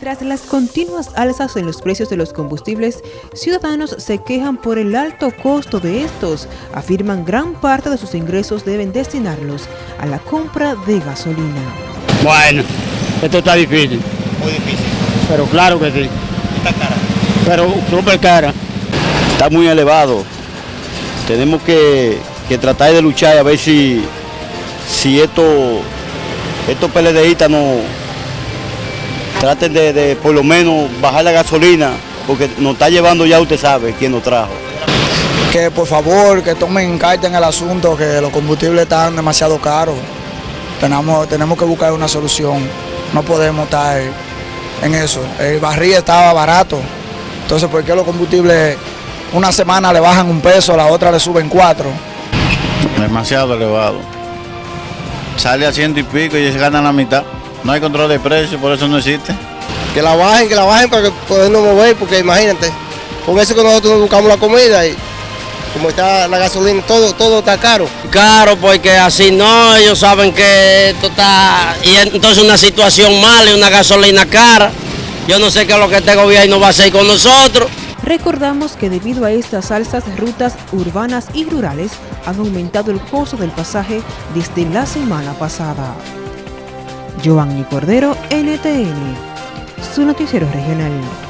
Tras las continuas alzas en los precios de los combustibles, ciudadanos se quejan por el alto costo de estos. Afirman gran parte de sus ingresos deben destinarlos a la compra de gasolina. Bueno, esto está difícil. Muy difícil. Pero claro que sí. Está cara. Pero súper cara. Está muy elevado. Tenemos que, que tratar de luchar a ver si, si esto, estos PLDistas no traten de, de, por lo menos bajar la gasolina, porque nos está llevando ya usted sabe quién nos trajo. Que por favor, que tomen carta en el asunto, que los combustibles están demasiado caros. Tenemos, tenemos que buscar una solución. No podemos estar en eso. El barril estaba barato. Entonces, ¿por qué los combustibles una semana le bajan un peso, la otra le suben cuatro? Demasiado elevado. Sale a ciento y pico y se gana la mitad. No hay control de precios, por eso no existe. Que la bajen, que la bajen para que podernos mover, porque imagínate, con eso que nosotros buscamos la comida y como está la gasolina, todo, todo está caro. Caro porque así no, ellos saben que esto está, y entonces una situación mala y una gasolina cara. Yo no sé qué es lo que este gobierno va a hacer con nosotros. Recordamos que debido a estas alzas, rutas urbanas y rurales han aumentado el costo del pasaje desde la semana pasada. Giovanni Cordero, NTN, su noticiero regional.